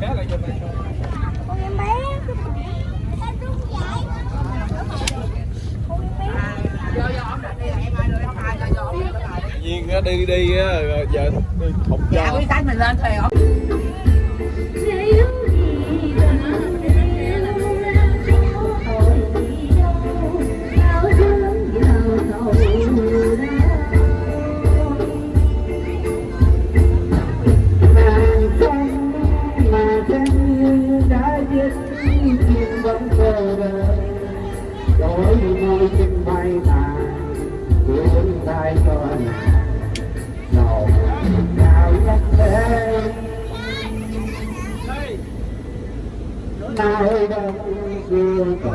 bé lại giùm này con em bé ta đúng vậy con em bé. Tự nhiên á, đi đi rồi giờ đi thục dạ cho quý khách mình lên thuyền không đổi môi trên bay mà cuốn vai cho nàng đầu nào nhắc thế nào đâu xưa cầu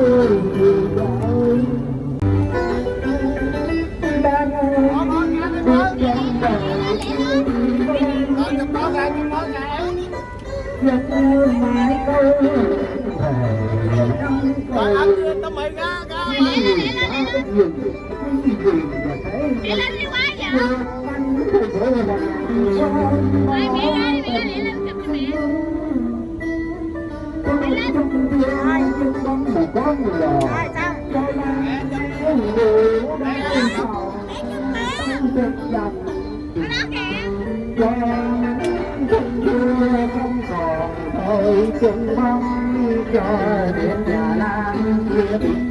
mãi câu về năm câu tao mày ra ra đi lên đi quá vậy Ôi, mẹ ơi, mẹ ơi, mẹ lên chụp cho mẹ Rồi, sao? Nó Thôi chung mong cho đến nhà làm việc